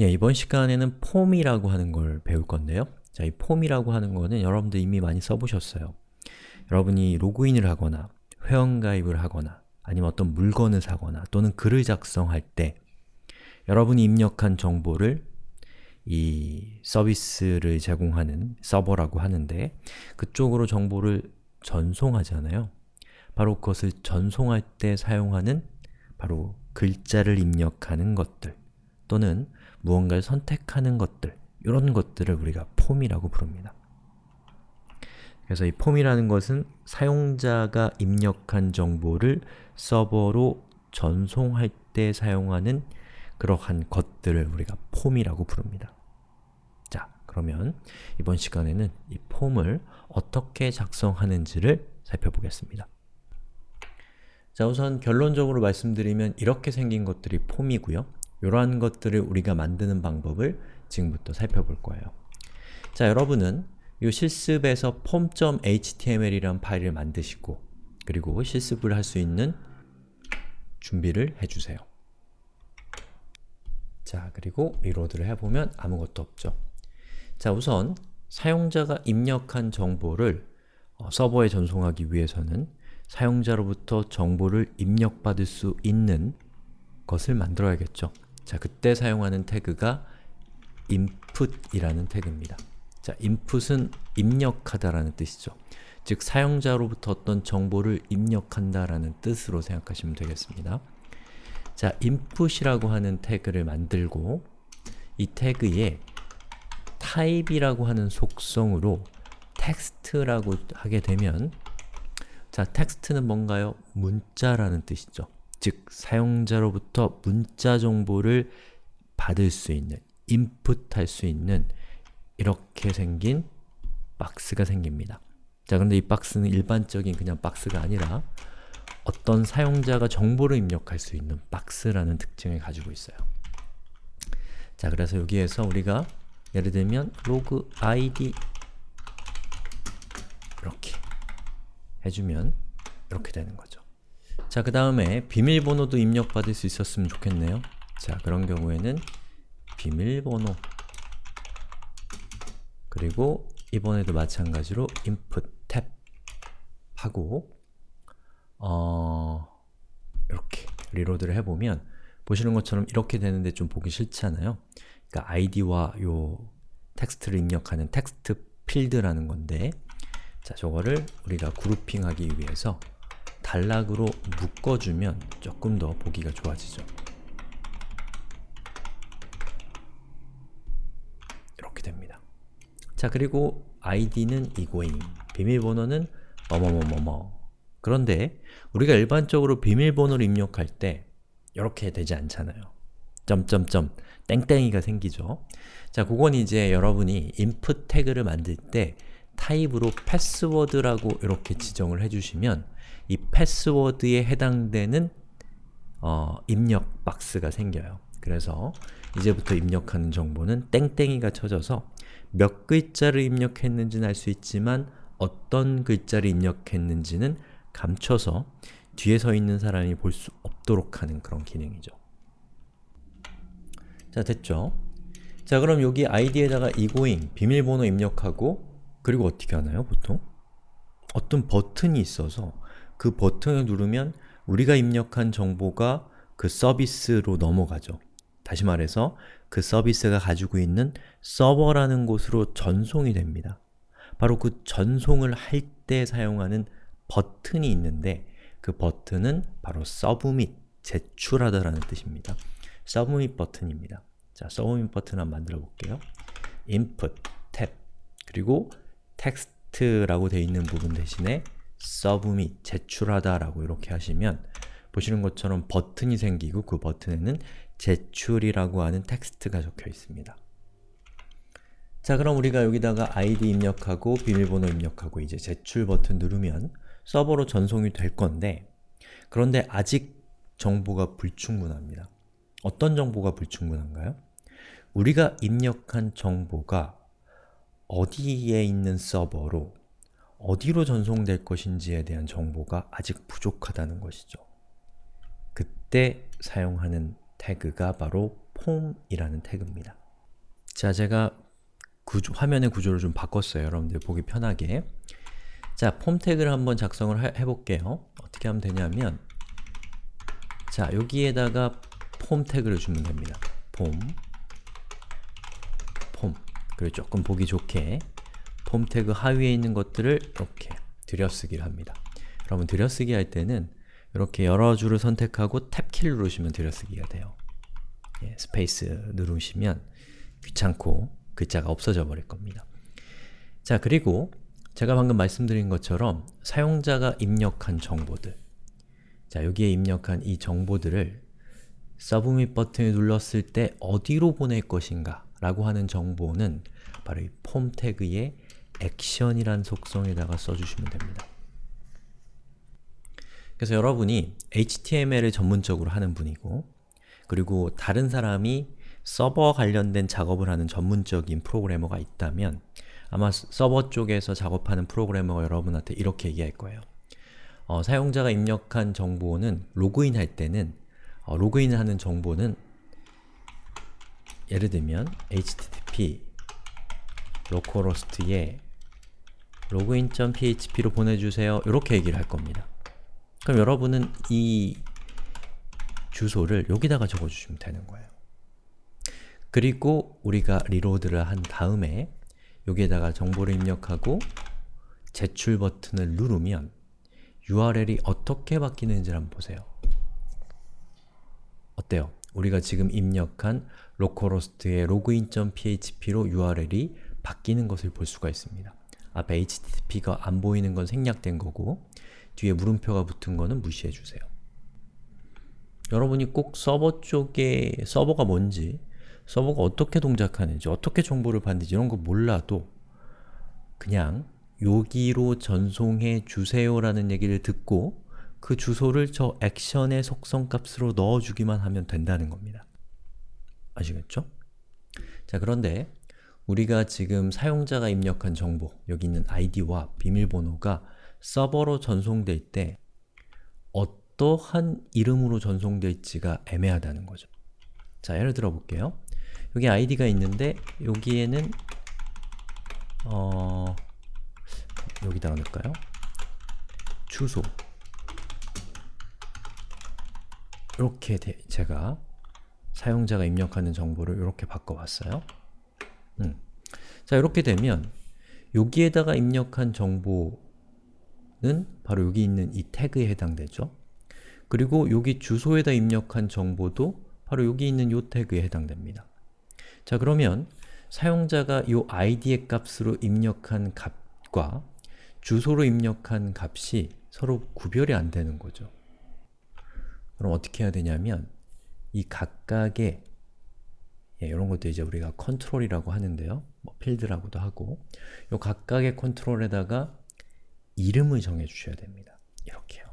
예, 이번 시간에는 폼이라고 하는 걸 배울 건데요. 자, 이 폼이라고 하는 거는 여러분들 이미 많이 써보셨어요. 여러분이 로그인을 하거나 회원가입을 하거나 아니면 어떤 물건을 사거나 또는 글을 작성할 때 여러분이 입력한 정보를 이 서비스를 제공하는 서버라고 하는데 그쪽으로 정보를 전송하잖아요. 바로 그것을 전송할 때 사용하는 바로 글자를 입력하는 것들 또는 무언가를 선택하는 것들 이런 것들을 우리가 폼이라고 부릅니다. 그래서 이 폼이라는 것은 사용자가 입력한 정보를 서버로 전송할 때 사용하는 그러한 것들을 우리가 폼이라고 부릅니다. 자, 그러면 이번 시간에는 이 폼을 어떻게 작성하는지를 살펴보겠습니다. 자, 우선 결론적으로 말씀드리면 이렇게 생긴 것들이 폼이고요. 이러한 것들을 우리가 만드는 방법을 지금부터 살펴볼 거예요. 자, 여러분은 이 실습에서 form.html이라는 파일을 만드시고 그리고 실습을 할 수 있는 준비를 해주세요. 자, 그리고 리로드를 해보면 아무것도 없죠. 자, 우선 사용자가 입력한 정보를 어, 서버에 전송하기 위해서는 사용자로부터 정보를 입력받을 수 있는 것을 만들어야겠죠. 자, 그때 사용하는 태그가 input이라는 태그입니다. 자, input은 입력하다라는 뜻이죠. 즉, 사용자로부터 어떤 정보를 입력한다라는 뜻으로 생각하시면 되겠습니다. 자, input이라고 하는 태그를 만들고 이 태그에 type이라고 하는 속성으로 텍스트라고 하게 되면 자, 텍스트는 뭔가요? 문자라는 뜻이죠. 즉, 사용자로부터 문자 정보를 받을 수 있는, 인풋할 수 있는 이렇게 생긴 박스가 생깁니다. 자, 그런데 이 박스는 일반적인 그냥 박스가 아니라 어떤 사용자가 정보를 입력할 수 있는 박스라는 특징을 가지고 있어요. 자, 그래서 여기에서 우리가 예를 들면 로그 id 이렇게 해주면 이렇게 되는 거죠. 자, 그 다음에 비밀번호도 입력받을 수 있었으면 좋겠네요. 자, 그런 경우에는 비밀번호 그리고 이번에도 마찬가지로 input 탭 하고 어... 이렇게 reload를 해보면 보시는 것처럼 이렇게 되는데 좀 보기 싫잖아요. 그러니까 id와 요 텍스트를 입력하는 text field라는 건데 자, 저거를 우리가 grouping하기 위해서 단락으로 묶어주면 조금 더 보기가 좋아지죠. 이렇게 됩니다. 자, 그리고 id는 이고잉, 비밀번호는 뭐뭐뭐뭐뭐 그런데 우리가 일반적으로 비밀번호를 입력할 때 이렇게 되지 않잖아요. 점점점 땡땡이가 생기죠. 자, 그건 이제 여러분이 input 태그를 만들 때 타입으로 패스워드라고 이렇게 지정을 해주시면 이 패스워드에 해당되는 어, 입력 박스가 생겨요. 그래서 이제부터 입력하는 정보는 땡땡이가 쳐져서 몇 글자를 입력했는지는 알 수 있지만 어떤 글자를 입력했는지는 감춰서 뒤에 서 있는 사람이 볼 수 없도록 하는 그런 기능이죠. 자, 됐죠? 자, 그럼 여기 id에다가 egoing, 비밀번호 입력하고 그리고 어떻게 하나요, 보통? 어떤 버튼이 있어서 그 버튼을 누르면 우리가 입력한 정보가 그 서비스로 넘어가죠. 다시 말해서 그 서비스가 가지고 있는 서버라는 곳으로 전송이 됩니다. 바로 그 전송을 할 때 사용하는 버튼이 있는데 그 버튼은 바로 submit, 제출하다라는 뜻입니다. submit 버튼입니다. 자, submit 버튼 한번 만들어 볼게요. input, 탭, 그리고 텍스트라고 되어 있는 부분 대신에 submit, 제출하다 라고 이렇게 하시면 보시는 것처럼 버튼이 생기고 그 버튼에는 제출이라고 하는 텍스트가 적혀 있습니다. 자 그럼 우리가 여기다가 id 입력하고 비밀번호 입력하고 이제 제출 버튼 누르면 서버로 전송이 될 건데 그런데 아직 정보가 불충분합니다. 어떤 정보가 불충분한가요? 우리가 입력한 정보가 어디에 있는 서버로 어디로 전송될 것인지에 대한 정보가 아직 부족하다는 것이죠. 그때 사용하는 태그가 바로 폼이라는 태그입니다. 자, 제가 구조, 화면의 구조를 좀 바꿨어요. 여러분들 보기 편하게. 자, 폼 태그를 한번 작성을 해, 해볼게요. 어떻게 하면 되냐면 자, 여기에다가 폼 태그를 주면 됩니다. 폼 폼 그리고 조금 보기 좋게 폼 태그 하위에 있는 것들을 이렇게 들여쓰기를 합니다. 여러분 들여쓰기 할 때는 이렇게 여러 줄을 선택하고 탭키를 누르시면 들여쓰기가 돼요. 예, 스페이스 누르시면 귀찮고 글자가 없어져 버릴 겁니다. 자, 그리고 제가 방금 말씀드린 것처럼 사용자가 입력한 정보들 자, 여기에 입력한 이 정보들을 서브밋 버튼을 눌렀을 때 어디로 보낼 것인가 라고 하는 정보는 바로 이 폼 태그의 액션이란 속성에다가 써주시면 됩니다. 그래서 여러분이 HTML을 전문적으로 하는 분이고 그리고 다른 사람이 서버 관련된 작업을 하는 전문적인 프로그래머가 있다면 아마 서버 쪽에서 작업하는 프로그래머가 여러분한테 이렇게 얘기할 거예요. 어, 사용자가 입력한 정보는 로그인 할 때는 어, 로그인 하는 정보는 예를 들면 http localhost에 login.php로 보내주세요 이렇게 얘기를 할 겁니다. 그럼 여러분은 이 주소를 여기다가 적어주시면 되는 거예요. 그리고 우리가 리로드를 한 다음에 여기에다가 정보를 입력하고 제출 버튼을 누르면 URL이 어떻게 바뀌는지 한번 보세요. 어때요? 우리가 지금 입력한 localhost의 login.php로 URL이 바뀌는 것을 볼 수가 있습니다. 앞에 HTTP가 안 보이는 건 생략된 거고 뒤에 물음표가 붙은 거는 무시해주세요. 여러분이 꼭 서버 쪽에 서버가 뭔지 서버가 어떻게 동작하는지, 어떻게 정보를 받는지 이런 거 몰라도 그냥 여기로 전송해 주세요 라는 얘기를 듣고 그 주소를 저 액션의 속성 값으로 넣어주기만 하면 된다는 겁니다. 아시겠죠? 자 그런데 우리가 지금 사용자가 입력한 정보, 여기 있는 id와 비밀번호가 서버로 전송될 때 어떠한 이름으로 전송될지가 애매하다는 거죠. 자, 예를 들어 볼게요. 여기 id가 있는데 여기에는 어... 여기다가 넣을까요? 주소 이렇게 제가 사용자가 입력하는 정보를 이렇게 바꿔봤어요. 음. 자, 이렇게 되면 여기에다가 입력한 정보는 바로 여기 있는 이 태그에 해당되죠. 그리고 여기 주소에다 입력한 정보도 바로 여기 있는 이 태그에 해당됩니다. 자, 그러면 사용자가 이 id의 값으로 입력한 값과 주소로 입력한 값이 서로 구별이 안 되는 거죠. 그럼 어떻게 해야 되냐면 이 각각의 예, 이런 것도 이제 우리가 컨트롤이라고 하는데요. 뭐 필드라고도 하고 이 각각의 컨트롤에다가 이름을 정해 주셔야 됩니다. 이렇게요.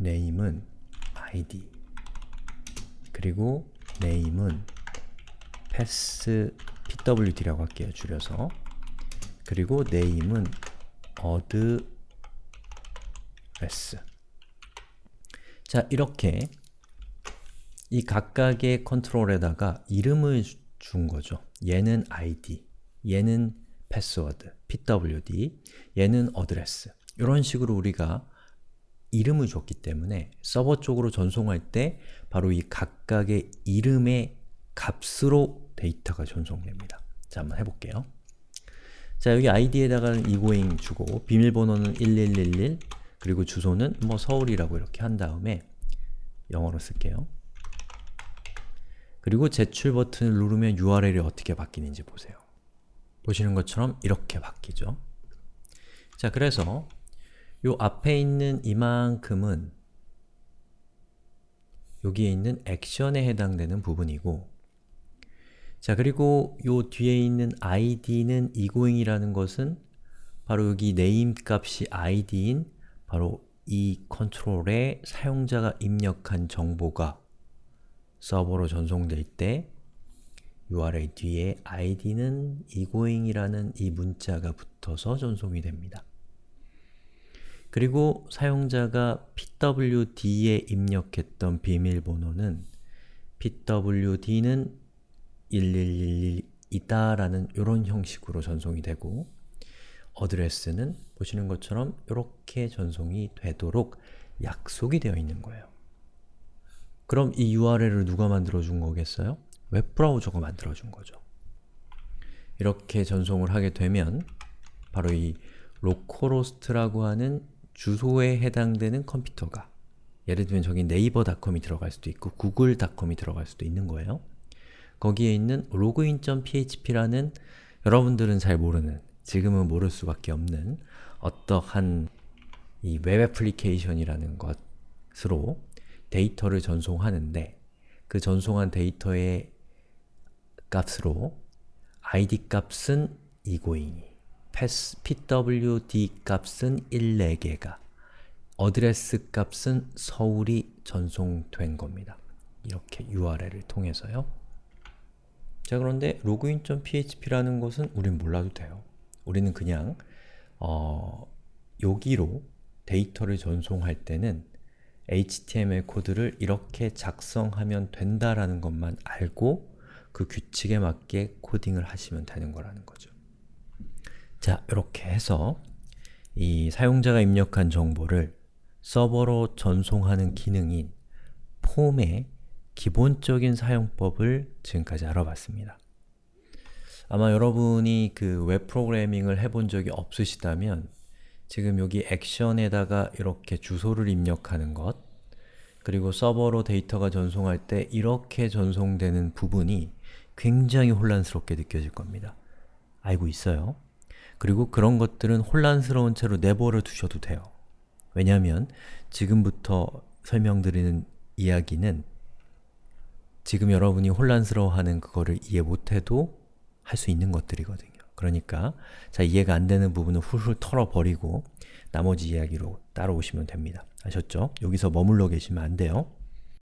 name은 id 그리고 name은 pass pwd라고 할게요. 줄여서 그리고 name은 address 자, 이렇게 이 각각의 컨트롤에다가 이름을 준 거죠. 얘는 id, 얘는 패스워드, pwd, 얘는 address 이런 식으로 우리가 이름을 줬기 때문에 서버 쪽으로 전송할 때 바로 이 각각의 이름의 값으로 데이터가 전송됩니다. 자, 한번 해볼게요. 자, 여기 id에다가는 egoing 주고 비밀번호는 1111 그리고 주소는 뭐 서울이라고 이렇게 한 다음에 영어로 쓸게요. 그리고 제출 버튼을 누르면 URL이 어떻게 바뀌는지 보세요. 보시는 것처럼 이렇게 바뀌죠. 자, 그래서 요 앞에 있는 이만큼은 여기에 있는 액션에 해당되는 부분이고 자 그리고 요 뒤에 있는 id는 egoing이라는 것은 바로 여기 name 값이 id인 바로 이 컨트롤에 사용자가 입력한 정보가 서버로 전송될 때 URL 뒤에 id는 egoing이라는 이 문자가 붙어서 전송이 됩니다. 그리고 사용자가 pwd에 입력했던 비밀번호는 pwd는 1111이다 라는 이런 형식으로 전송이 되고 어드레스는 보시는 것처럼 이렇게 전송이 되도록 약속이 되어 있는 거예요. 그럼 이 URL을 누가 만들어준 거겠어요? 웹브라우저가 만들어준 거죠. 이렇게 전송을 하게 되면 바로 이 localhost라고 하는 주소에 해당되는 컴퓨터가 예를 들면 저기 네이버닷컴이 들어갈 수도 있고 구글닷컴이 들어갈 수도 있는 거예요. 거기에 있는 login.php라는 여러분들은 잘 모르는, 지금은 모를 수밖에 없는 어떠한 이 웹 애플리케이션이라는 것으로 데이터를 전송하는데 그 전송한 데이터의 값으로 id 값은 egoing, pwd 값은 1, 4개가 어드레스 값은 서울이 전송된 겁니다. 이렇게 URL을 통해서요. 자 그런데 login.php라는 것은 우린 몰라도 돼요. 우리는 그냥 어, 여기로 데이터를 전송할 때는 HTML 코드를 이렇게 작성하면 된다라는 것만 알고 그 규칙에 맞게 코딩을 하시면 되는 거라는 거죠. 자, 이렇게 해서 이 사용자가 입력한 정보를 서버로 전송하는 기능인 폼의 기본적인 사용법을 지금까지 알아봤습니다. 아마 여러분이 그 웹 프로그래밍을 해본 적이 없으시다면 지금 여기 액션에다가 이렇게 주소를 입력하는 것 그리고 서버로 데이터가 전송할 때 이렇게 전송되는 부분이 굉장히 혼란스럽게 느껴질 겁니다. 알고 있어요. 그리고 그런 것들은 혼란스러운 채로 내버려 두셔도 돼요. 왜냐하면 지금부터 설명드리는 이야기는 지금 여러분이 혼란스러워하는 그거를 이해 못해도 할 수 있는 것들이거든요. 그러니까 자 이해가 안 되는 부분은 훌훌 털어버리고 나머지 이야기로 따라오시면 됩니다. 아셨죠? 여기서 머물러 계시면 안 돼요.